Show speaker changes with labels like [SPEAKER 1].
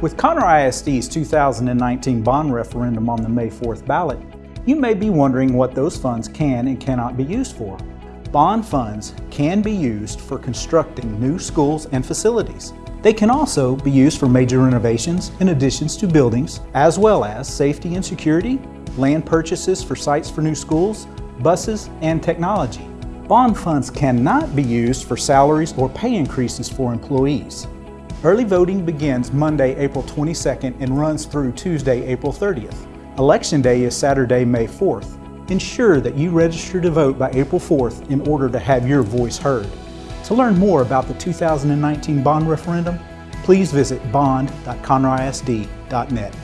[SPEAKER 1] With Conroe ISD's 2019 bond referendum on the May 4th ballot, you may be wondering what those funds can and cannot be used for. Bond funds can be used for constructing new schools and facilities. They can also be used for major renovations and additions to buildings, as well as safety and security, land purchases for sites for new schools, buses, and technology. Bond funds cannot be used for salaries or pay increases for employees. Early voting begins Monday, April 22nd and runs through Tuesday, April 30th. Election Day is Saturday, May 4th. Ensure that you register to vote by April 4th in order to have your voice heard. To learn more about the 2019 bond referendum, please visit bond.conroeisd.net.